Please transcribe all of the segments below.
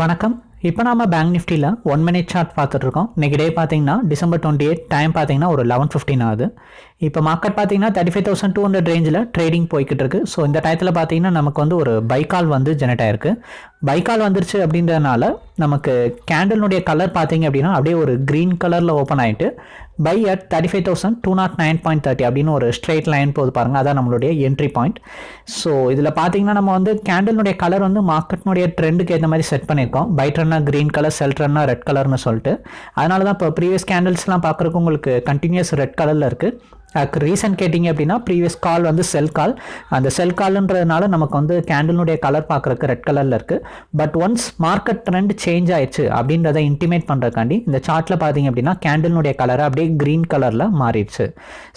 வணக்கம். இப்போ நாம பேங்க் நிஃப்டியில் ஒன் மினிட் சார்ட் பார்த்துட்டு இருக்கோம் டே பார்த்தீங்கன்னா டிசம்பர் டுவெண்ட்டி எயிட் டைம் பார்த்தீங்கன்னா ஒரு லெவன் ஃபிஃப்டின் ஆகுது. இப்போ மார்க்கெட் பார்த்தீங்கன்னா thirty five thousand two hundred ரேஞ்சில் ட்ரேடிங் போய்கிட்டு இருக்கு ஸோ இந்த டயத்தில் பார்த்தீங்கன்னா நமக்கு வந்து ஒரு பைக்கால் வந்து ஜெனரேட் ஆயிருக்கு. பைக்கால் வந்துருச்சு அப்படின்றதுனால நமக்கு கேண்டலினுடைய கலர் பார்த்தீங்க அப்படின்னா அப்படியே ஒரு க்ரீன் கலரில் ஓப்பன் ஆகிட்டு buy at thirty five thousand two naught nine point thirty அப்படின்னு ஒரு ஸ்ட்ரெயிட் லைன் போது பாருங்கள் அதான் நம்மளுடைய என்ட்ரி பாயிண்ட் ஸோ இதில் பார்த்தீங்கன்னா நம்ம வந்து கேண்டலினுடைய கலர் வந்து மார்க்கெட்னுடைய ட்ரெண்டுக்கு ஏற்ற மாதிரி செட் பண்ணியிருக்கோம். பை ட்ரென்னா க்ரீன் கலர் செல் ட்ரென்னா ரெட் கலர்னு சொல்லிட்டு. அதனால தான் இப்போ ப்ரீவியஸ் கேண்டல்ஸ்லாம் பார்க்குறக்கு உங்களுக்கு கண்டினியூஸ் ரெட் கலரில் இருக்குது அதுக்கு ரீசன் கேட்டிங்க அப்படின்னா ப்ரீவியஸ் கால் வந்து செல் கால் அந்த செல் கால்ன்றதுனால நமக்கு வந்து கேண்டிலுடைய கலர் பார்க்குறக்கு ரெட் கலரில் இருக்குது but once market trend change ஆயிடுச்சு அப்படின்றத இன்டிமேட் பண்ணுறக்காண்டி இந்த சார்ட்டில் பார்த்தீங்க அப்படின்னா கேண்டிலுடைய கலரை அப்படியே க்ரீன் கலரில் மாறிடுச்சு.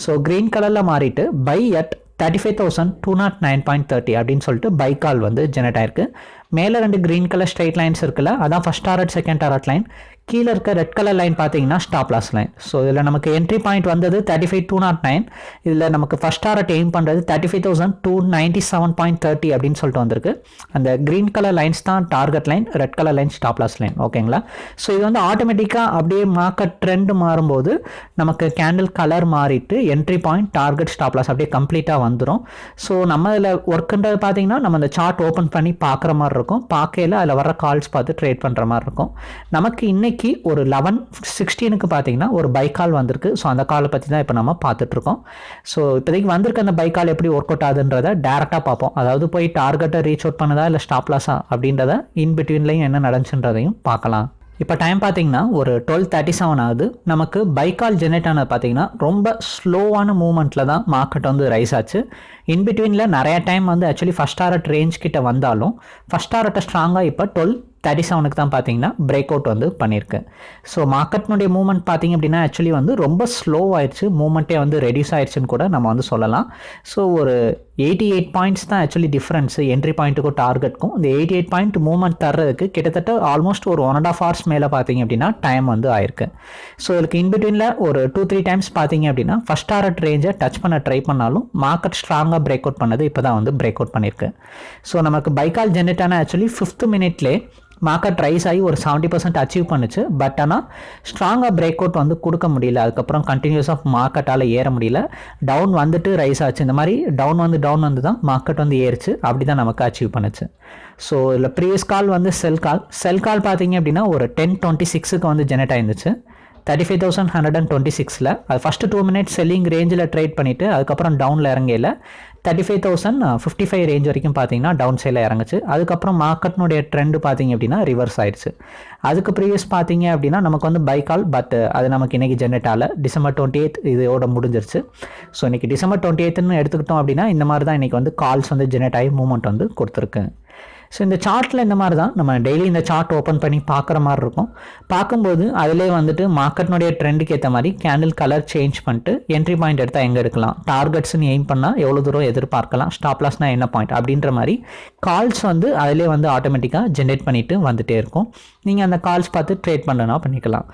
ஸோ க்ரீன் கலரில் மாறிட்டு buy at thirty five thousand two naught nine point thirty அப்படின்னு சொல்லிட்டு பை கால் வந்து ஜெனரேட் ஆயிருக்கு. மேலே ரெண்டு க்ரீன் கலர் ஸ்ட்ரைட் லைன்ஸ் இருக்குல்ல அதான் first target second target line கீழே இருக்க ரெட் கலர் லைன் பார்த்தீங்கன்னா ஸ்டாப் லாஸ் லைன் ஸோ இதில் நமக்கு என்ட்ரி பாயிண்ட் வந்தது thirty five two naught nine இதில் நமக்கு ஃபஸ்ட் டாரட் எய்ம் பண்ணுறது thirty five thousand two ninety seven point thirty அப்படின்னு சொல்லிட்டு வந்திருக்கு. அந்த க்ரீன் கலர் லைன்ஸ் தான் target line red colour line stop loss line ஓகேங்களா ஸோ இது வந்து ஆட்டோமேட்டிக்காக அப்படியே மார்க்கெட் ட்ரெண்ட் மாறும்போது நமக்கு கேண்டில் கலர் மாறிட்டு entry point target stop loss அப்படியே கம்ப்ளீட்டாக வந்துடும் ஸோ நம்ம இதில் ஒர்க்குன்றது பார்த்தீங்கன்னா நம்ம அந்த சார்ட் ஓப்பன் பண்ணி பார்க்குற மாதிரி இருக்கும். பார்க்கையில் அதில் வர கால்ஸ் பார்த்து ட்ரேட் பண்ணுற மாதிரி இருக்கும். நமக்கு இன்றைக்கி ஒரு லெவன் சிக்ஸ்டீனுக்கு பார்த்தீங்கன்னா ஒரு பை கால் வந்திருக்கு. ஸோ அந்த காலை பற்றி தான் இப்போ நம்ம பார்த்துட்ருக்கோம் ஸோ இப்போதைக்கு வந்திருக்க அந்த பைக்கால் எப்படி ஒர்க் அவுட் ஆகுதுன்றத டேரெக்டாக பார்ப்போம். அதாவது போய் டார்கெட்டை ரீச் அவுட் பண்ணுதா இல்லை ஸ்டாப் லாஸா அப்படின்றத இன் பிட்வீன்லையும் என்ன நடந்துச்சுன்றதையும் பார்க்கலாம். இப்போ டைம் பார்த்தீங்கன்னா ஒரு டுவெல் தேர்ட்டி செவன் ஆகுது. நமக்கு பைக்கால் ஜெனரேட் ஆனது பார்த்தீங்கன்னா ரொம்ப ஸ்லோவான மூமெண்ட்டில் தான் மார்க்கெட் வந்து ரைஸ் ஆச்சு. இன் பிட்வீனில் நிறைய டைம் வந்து ஆக்சுவலி ஃபஸ்ட் டாரட் ரேஞ்ச் கிட்ட வந்தாலும் ஃபஸ்ட் டாரட்டை ஸ்ட்ராங்காக இப்போ டுவெல் தேர்ட்டி செவனுக்கு தான் பார்த்தீங்கன்னா பிரேக் அவுட் வந்து பண்ணியிருக்கு ஸோ மார்க்கெட்னுடைய மூவ்மெண்ட் பார்த்தீங்க அப்படின்னா ஆக்சுவலி வந்து ரொம்ப ஸ்லோ ஆயிடுச்சு. மூமெண்ட்டே வந்து ரெடியூஸ் ஆயிடுச்சுன்னு கூட நம்ம வந்து சொல்லலாம். ஸோ ஒரு எயிட்டி எயிட் பாயிண்ட்ஸ் தான் ஆக்சுவலி டிஃப்ரென்ஸு என்ட்ரி பாயிண்ட்டுக்கும் டார்கெட்டுக்கும் இந்த எயிட்டி எயிட் பாயிண்ட் மூவ்மெண்ட் தர்றதுக்கு கிட்டத்தட்ட ஆல்மோஸ்ட் ஒரு ஒன் அண்ட் ஆஃப் ஹவர்ஸ் மேலே பார்த்தீங்க அப்படின்னா டைம் வந்து ஆயிருக்கு. ஸோ இதுக்கு இன்பிட்வீனில் ஒரு டூ த்ரீ டைம்ஸ் பார்த்தீங்க அப்படின்னா ஃபஸ்ட் டாரட் ரேஞ்சை டச் பண்ண ட்ரை பண்ணாலும் மார்க்கெட் ஸ்ட்ராங்காக பிரேக் அவுட் பண்ணது இப்போ தான் வந்து பிரேக் அவுட் பண்ணியிருக்கு ஸோ நமக்கு பைக்கால் ஜென்ரேட்டான ஆக்சுவலி ஃபிஃப்த் மினிட்லேயே மார்க்கெட் ரைஸ் ஆகி ஒரு செவன்ட்டி பர்சன்ட் அச்சீவ் பண்ணுச்சு. பட் ஆனால் ஸ்ட்ராங்காக பிரேக் அவுட் வந்து கொடுக்க முடியல. அதுக்கப்புறம் கண்டினியூஸ் ஆஃப் மார்க்கெட்டால் ஏற முடியல. டவுன் வந்துட்டு ரைஸ் ஆச்சு. இந்த மாதிரி டவுன் வந்து டவுன் வந்து தான் மார்க்கெட் வந்து ஏறிச்சு. அப்படி தான் நமக்கு அச்சீவ் பண்ணுச்சு. ஸோ இதில் ப்ரீவியஸ் கால் வந்து செல் கால் செல் கால் பார்த்தீங்க அப்படின்னா ஒரு டென் டுவெண்ட்டி சிக்ஸுக்கு வந்து generate ஆயிருந்துச்சு. Thirty five thousand hundred and twenty சிக்ஸில் அது ஃபஸ்ட்டு டூ மினிட்ஸ் செல்லிங் ரேஞ்சில் ட்ரேட் பண்ணிவிட்டு அதுக்கப்புறம் டவுனில் இறங்கையில் thirty five thousand fifty five range வரைக்கும் பார்த்தீங்கன்னா டவுன் சைடில் இறங்குச்சு. அதுக்கப்புறம் மார்க்கெட்னுடைய ட்ரெண்டு பார்த்தீங்க அப்படின்னா ரிவர்ஸ் ஆயிடுச்சு. அதுக்கு ப்ரீவியஸ் பார்த்தீங்க அப்படின்னா நமக்கு வந்து பை கால் பட் அது நமக்கு இன்றைக்கி ஜென்ரேட் ஆகல. டிசம்பர் டுவெண்ட்டி எய்த் இதோட முடிஞ்சிருச்சு. ஸோ இன்றைக்கி டிசம்பர் டுவெண்ட்டி எய்த்துன்னு எடுத்துக்கிட்டோம் அப்படின்னா இந்த மாதிரி தான் இன்றைக்கி வந்து கால்ஸ் வந்து ஜென்ரேட் ஆகி மூவ்மெண்ட் வந்து கொடுத்துருக்கு. ஸோ இந்த சார்ட்டில் இந்த மாதிரி தான் நம்ம டெய்லி இந்த சார்ட் ஓப்பன் பண்ணி பார்க்குற மாதிரி இருக்கும். பார்க்கும்போது அதிலே வந்துட்டு மார்க்கெட்னுடைய ட்ரெண்டுக்கு ஏற்ற மாதிரி கேண்டில் கலர் சேஞ்ச் பண்ணிட்டு என்ட்ரி பாயிண்ட் எடுத்தால் எங்கே எடுக்கலாம்? டார்கெட்ஸ்னு எய்ம் பண்ணால் எவ்வளோ தூரம் எதிர்பார்க்கலாம்? ஸ்டாப் லாஸ்னால் என்ன பாயிண்ட் அப்படின்ற மாதிரி கால்ஸ் வந்து அதிலே வந்து ஆட்டோமேட்டிக்காக ஜென்ரேட் பண்ணிவிட்டு வந்துகிட்டே இருக்கும். நீங்கள் அந்த கால்ஸ் பார்த்து ட்ரேட் பண்ணனா பண்ணிக்கலாம்.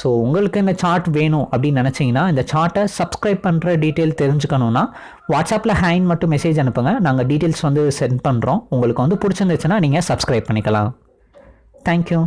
ஸோ உங்களுக்கு இந்த சார்ட் வேணும் அப்படின்னு நினச்சிங்கன்னா இந்த சார்ட்டை சப்ஸ்கிரைப் பண்ணுற டீட்டெயில் தெரிஞ்சுக்கணுன்னா வாட்ஸ்அப்பில் ஹேண்ட் மட்டும் மெசேஜ் அனுப்புங்க. நாங்கள் டீட்டெயில்ஸ் வந்து சென்ட் பண்ணுறோம் உங்களுக்கு வந்து பிடிச்சிருந்துச்சுன்னா நீங்கள் சப்ஸ்கிரைப் பண்ணிக்கலாம். தேங்க்யூ